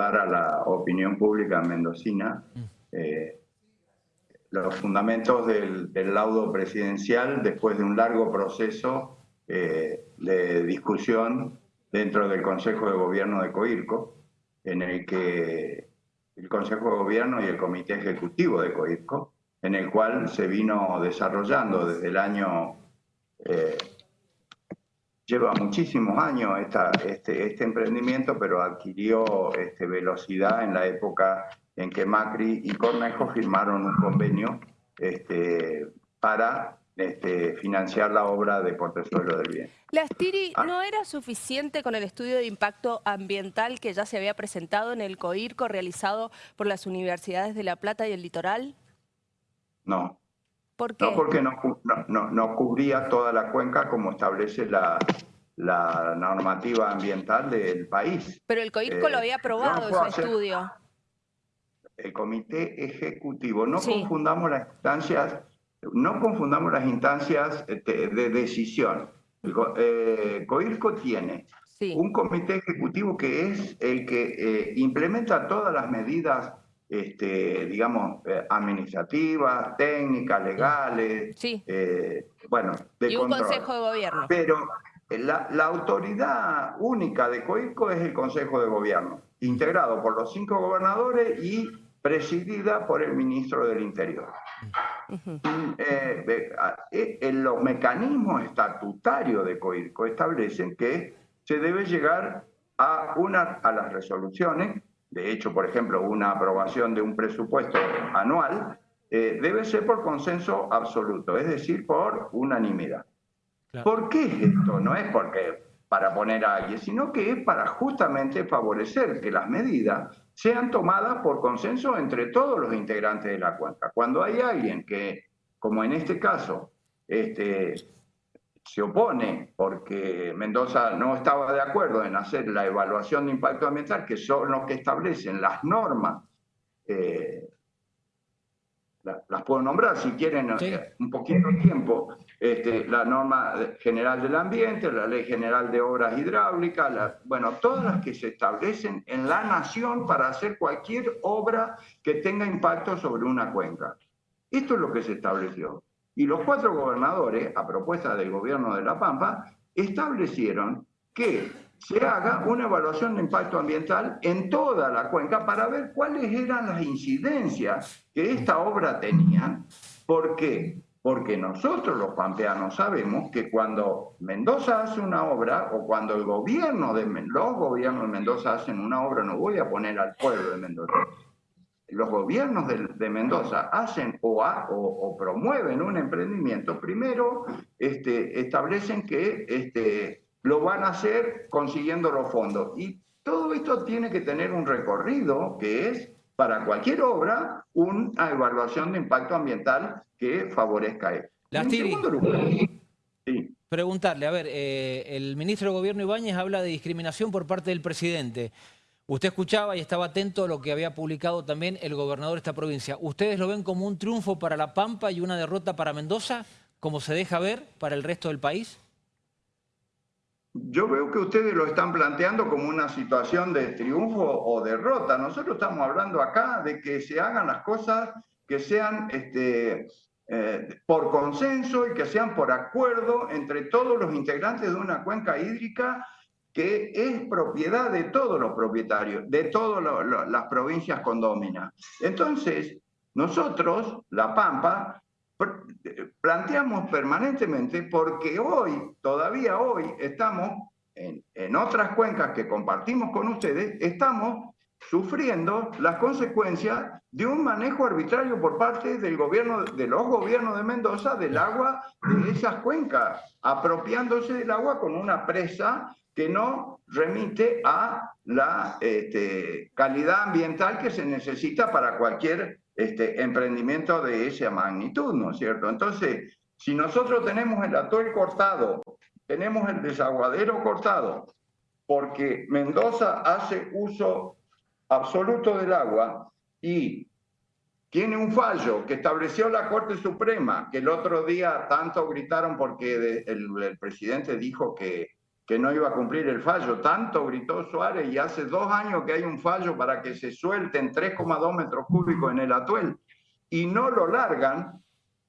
trasladar a la opinión pública mendocina mm. eh, los fundamentos del, laudo presidencial después de un largo proceso eh, de discusión dentro del Consejo de Gobierno de COIRCO, en el que el Consejo de Gobierno y el Comité Ejecutivo de COIRCO, en el cual se vino desarrollando desde el año eh, lleva muchísimos años este, este, emprendimiento, pero adquirió este, velocidad en la época en que Macri y Cornejo firmaron un convenio este, para este, financiar la obra de Portezuelo del Bien. ¿La Stiri ah. no era suficiente con el estudio de impacto ambiental que ya se había presentado en el COIRCO realizado por las universidades de La Plata y el Litoral? No, ¿Por qué? No, porque no, cubría toda la cuenca como establece la, normativa ambiental del país. Pero el COIRCO lo había eh, aprobado ese estudio. El comité ejecutivo, no confundamos las instancias, no confundamos las instancias este, de, decisión. El eh, COIRCO tiene un comité ejecutivo que es el que eh, implementa todas las medidas este, digamos, eh, administrativas, técnicas, legales, sí. Eh, bueno, de y un consejo de gobierno. Pero la, autoridad única de COICO es el consejo de gobierno, integrado por los cinco gobernadores y presidida por el ministro del Interior. Eh, los mecanismos estatutarios de COIRCO establecen que se debe llegar a, una, a las resoluciones de hecho, por ejemplo, una aprobación de un presupuesto anual eh, debe ser por consenso absoluto, es decir, por unanimidad. ¿Por qué es esto? No es porque para poner a alguien, sino que es para justamente favorecer que las medidas sean tomadas por consenso entre todos los integrantes de la cuenca. Cuando hay alguien que, como en este caso, este, se opone porque Mendoza no estaba de acuerdo en hacer la evaluación de impacto ambiental, que son los que establecen las normas, eh, las puedo nombrar si quieren eh, un poquito de tiempo, este, la norma general del ambiente, la ley general de obras hidráulicas, bueno, todas las que se establecen en la nación para hacer cualquier obra que tenga impacto sobre una cuenca. Esto es lo que se estableció. Y los cuatro gobernadores, a propuesta del gobierno de La Pampa, establecieron que se haga una evaluación de impacto ambiental en toda la cuenca para ver cuáles eran las incidencias que esta obra tenía. ¿Por qué? Porque nosotros los pampeanos sabemos que cuando Mendoza hace una obra o cuando el gobierno de los gobiernos de Mendoza hacen una obra, no voy a poner al pueblo de Mendoza, los gobiernos de, Mendoza hacen o, o, promueven un emprendimiento, primero este, establecen que este, lo van a hacer consiguiendo los fondos. Y todo esto tiene que tener un recorrido que es, para cualquier obra, una evaluación de impacto ambiental que favorezca esto. Preguntarle, a ver, eh, el ministro de Gobierno Ibáñez habla de discriminación por parte del presidente. Usted escuchaba y estaba atento a lo que había publicado también el gobernador de esta provincia. ¿Ustedes lo ven como un triunfo para La Pampa y una derrota para Mendoza, como se deja ver para el resto del país? Yo veo que ustedes lo están planteando como una situación de triunfo o derrota. Nosotros estamos hablando acá de que se hagan las cosas que sean este, eh, por consenso y que sean por acuerdo entre todos los integrantes de una cuenca hídrica que es propiedad de todos los propietarios, de todas las provincias condóminas. Entonces, nosotros, La Pampa, planteamos permanentemente porque hoy, todavía hoy, estamos en, en otras cuencas que compartimos con ustedes, estamos sufriendo las consecuencias de un manejo arbitrario por parte del gobierno, de los gobiernos de Mendoza del agua de esas cuencas, apropiándose del agua con una presa que no remite a la este, calidad ambiental que se necesita para cualquier este, emprendimiento de esa magnitud, ¿no es cierto? Entonces, si nosotros tenemos el atol cortado, tenemos el desaguadero cortado, porque Mendoza hace uso absoluto del agua y tiene un fallo que estableció la Corte Suprema, que el otro día tanto gritaron porque el presidente dijo que que no iba a cumplir el fallo. Tanto gritó Suárez y hace dos años que hay un fallo para que se suelten 3,2 metros cúbicos en el atuel y no lo largan.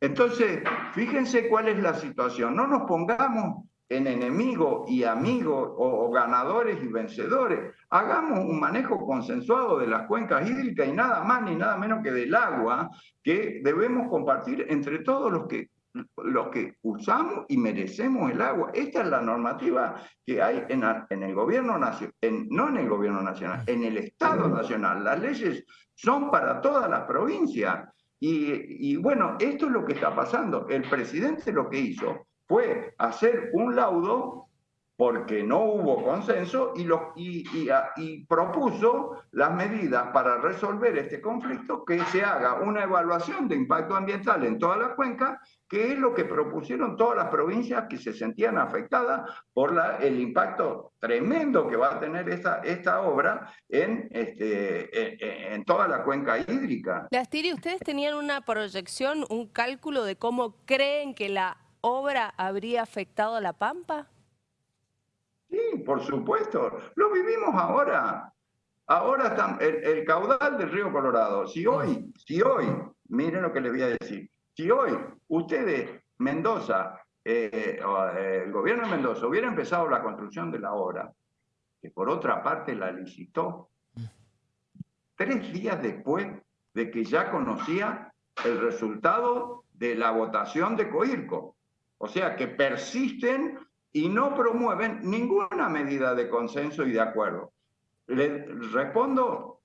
Entonces, fíjense cuál es la situación. No nos pongamos en enemigo y amigo o, ganadores y vencedores. Hagamos un manejo consensuado de las cuencas hídricas y nada más ni nada menos que del agua que debemos compartir entre todos los que los que usamos y merecemos el agua. Esta es la normativa que hay en, en el gobierno nacional, no en el gobierno nacional, en el Estado nacional. Las leyes son para todas las provincias. Y, y bueno, esto es lo que está pasando. El presidente lo que hizo fue hacer un laudo porque no hubo consenso y, propuso las medidas para resolver este conflicto, que se haga una evaluación de impacto ambiental en toda la cuenca, que es lo que propusieron todas las provincias que se sentían afectadas por el impacto tremendo que va a tener esta, obra en, este, en, toda la cuenca hídrica. Lastiri, ¿ustedes tenían una proyección, un cálculo de cómo creen que la obra habría afectado a La Pampa? Sí, por supuesto. Lo vivimos ahora. Ahora está el, caudal del río Colorado. Si hoy, si hoy, miren lo que les voy a decir, si hoy ustedes, Mendoza, eh, eh, el gobierno de Mendoza hubiera empezado la construcción de la obra, que por otra parte la licitó, tres días después de que ya conocía el resultado de la votación de Coirco. O sea que persisten y no promueven ninguna medida de consenso y de acuerdo. Le respondo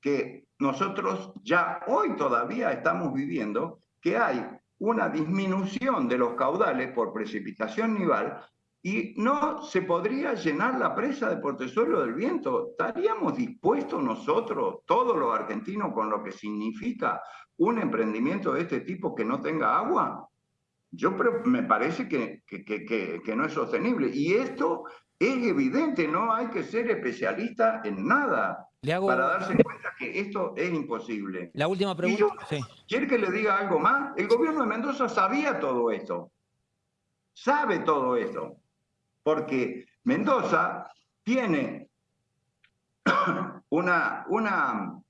que nosotros ya hoy todavía estamos viviendo que hay una disminución de los caudales por precipitación nival y no se podría llenar la presa de Portezuelo del Viento. ¿Estaríamos dispuestos nosotros, todos los argentinos, con lo que significa un emprendimiento de este tipo que no tenga agua? Yo me parece que, que, no es sostenible. Y esto es evidente, no hay que ser especialista en nada para darse cuenta que esto es imposible. La última pregunta. ¿Quiere que le diga algo más? El gobierno de Mendoza sabía todo esto. Sabe todo esto. Porque Mendoza tiene una, una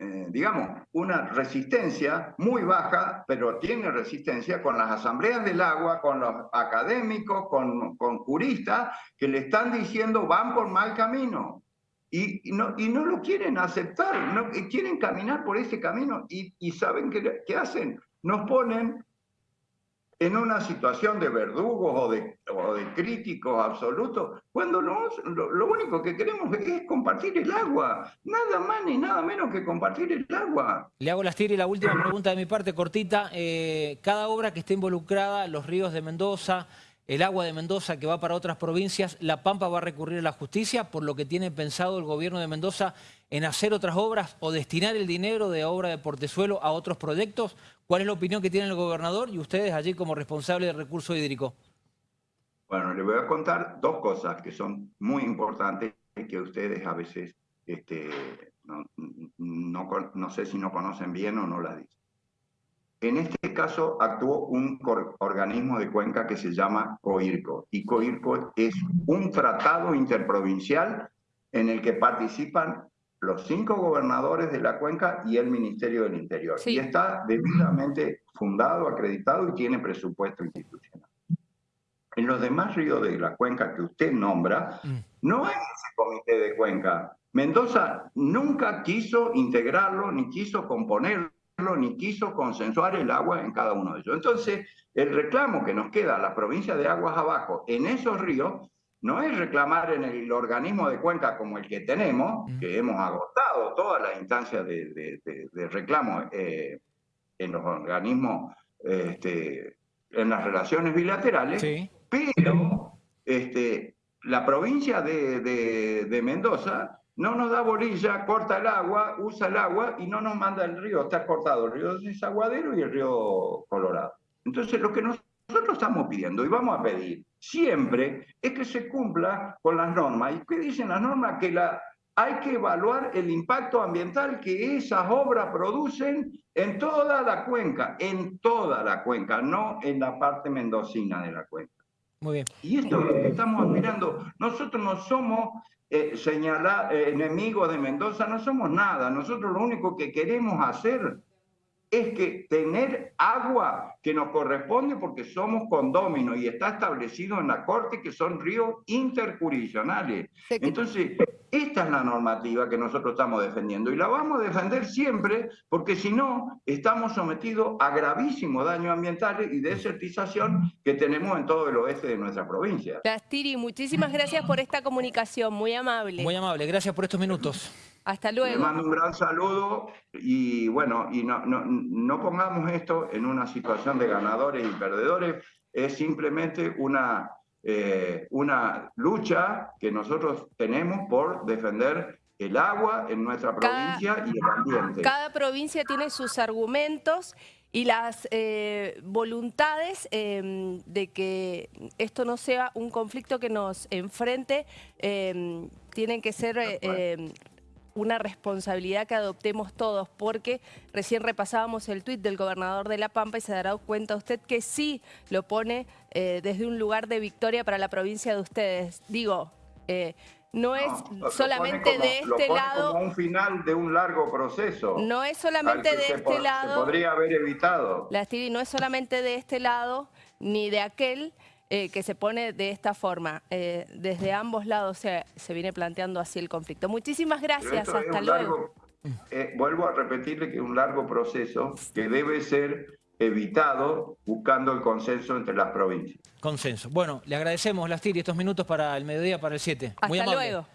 eh, digamos, una resistencia muy baja, pero tiene resistencia con las asambleas del agua, con los académicos, con, con juristas que le están diciendo van por mal camino. Y, no, y no lo quieren aceptar, no, quieren caminar por ese camino y, y saben qué, qué hacen. Nos ponen en una situación de verdugos o de, o de críticos absolutos, cuando lo, lo, único que queremos es compartir el agua, nada más ni nada menos que compartir el agua. Le hago las y la última pregunta de mi parte, cortita. Eh, cada obra que esté involucrada, los ríos de Mendoza, el agua de Mendoza que va para otras provincias, La Pampa va a recurrir a la justicia, por lo que tiene pensado el gobierno de Mendoza en hacer otras obras o destinar el dinero de obra de Portezuelo a otros proyectos. ¿Cuál es la opinión que tiene el gobernador y ustedes allí como responsable del recurso hídrico? Bueno, les voy a contar dos cosas que son muy importantes y que ustedes a veces este, no, no sé si no conocen bien o no las dicen. En este caso actuó un organismo de Cuenca que se llama COIRCO y COIRCO es un tratado interprovincial en el que participan los cinco gobernadores de la cuenca y el Ministerio del Interior. Y está debidamente fundado, acreditado y tiene presupuesto institucional. En los demás ríos de la cuenca que usted nombra, mm. no hay ese comité de cuenca. Mendoza nunca quiso integrarlo ni quiso componerlo ni quiso consensuar el agua en cada uno de ellos. Entonces, el reclamo que nos queda a la provincia de Aguas Abajo en esos ríos no es reclamar en el organismo de cuenca como el que tenemos, que hemos agotado todas las instancias de, reclamo eh, en los organismos, este, en las relaciones bilaterales, pero este, la provincia de Mendoza no nos da bolilla, corta el agua, usa el agua y no nos manda el río. Está cortado el río Desaguadero y el río Colorado. Entonces, lo que nosotros estamos pidiendo y vamos a pedir siempre es que se cumpla con las normas. ¿Y qué dicen las normas? Que la, hay que evaluar el impacto ambiental que esas obras producen en toda la cuenca, en toda la cuenca, no en la parte mendocina de la cuenca. Muy bien. Y esto es lo que estamos admirando. Nosotros no somos eh, señala- eh, enemigos de Mendoza, no somos nada. Nosotros lo único que queremos hacer es que tener agua que nos corresponde porque somos condóminos y está establecido en la Corte que son ríos interjurisdiccionales. Entonces, esta es la normativa que nosotros estamos defendiendo y la vamos a defender siempre porque si no, estamos sometidos a gravísimos daños ambientales y desertización que tenemos en todo el oeste de nuestra provincia. Lastiri, muchísimas gracias por esta comunicación, muy amable. Muy amable, gracias por estos minutos. Hasta Le luego. mando un gran saludo y bueno, y no, no, no pongamos esto en una situación de ganadores y perdedores, es simplemente una, eh, una lucha que nosotros tenemos por defender el agua en nuestra Cada- provincia y el ambiente. Cada provincia tiene sus argumentos y las eh, voluntades eh, de que esto no sea un conflicto que nos enfrente tienen que ser una responsabilidad que adoptemos todos, porque recién repasábamos el tuit del gobernador de La Pampa y se dará cuenta usted que sí lo pone eh, desde un lugar de victoria para la provincia de ustedes. Digo, eh, no es No, lo- lo solamente como- de lo este pone lado... como un final de un largo proceso. No es solamente de este po- se lado, podría haber evitado. la Stevie, no es solamente de este lado ni de aquel eh, que se pone de esta forma. Eh, desde ambos lados se, se viene planteando así el conflicto. Muchísimas gracias, hasta luego. largo- eh, vuelvo a repetirle que es un largo proceso que debe ser evitado buscando el consenso entre las provincias. Consenso. Bueno, le agradecemos, Lastiri, estos minutos para el mediodía, para el 7. Muy Hasta amable. luego.